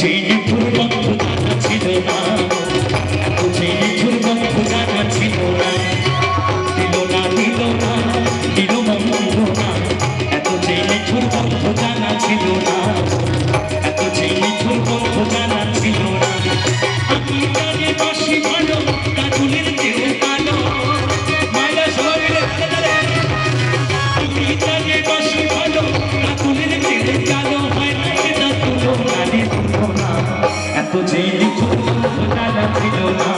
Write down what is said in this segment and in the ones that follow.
continue. vida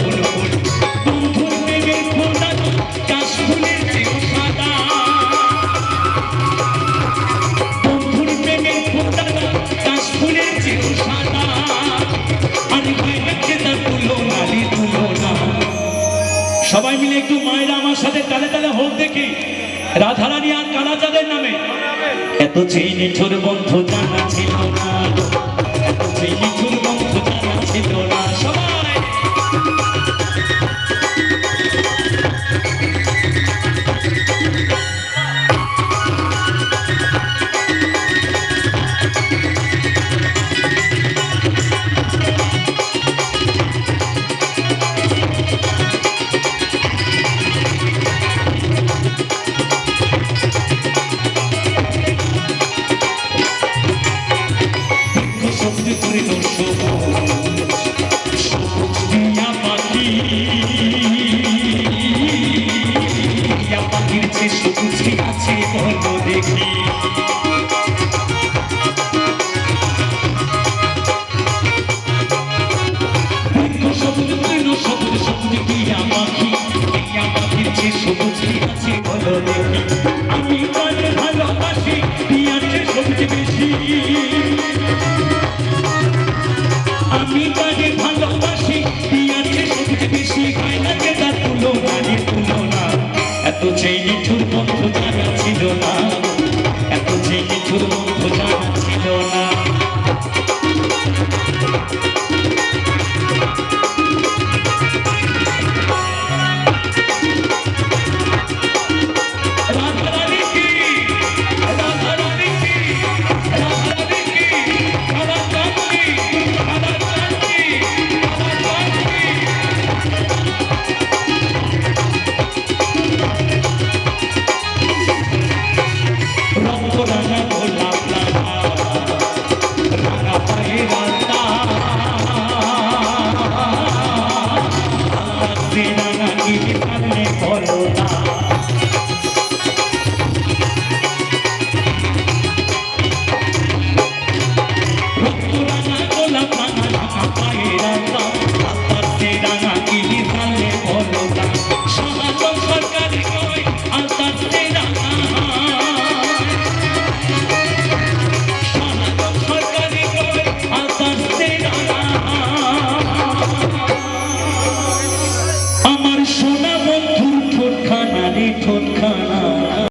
ফুল ফুল রাধারানী আর কালাচাঁদের নামে। এত সেই নিঠুর বন্ধু জানা ছিল না। বন্ধু জানা ছিল না। সবাই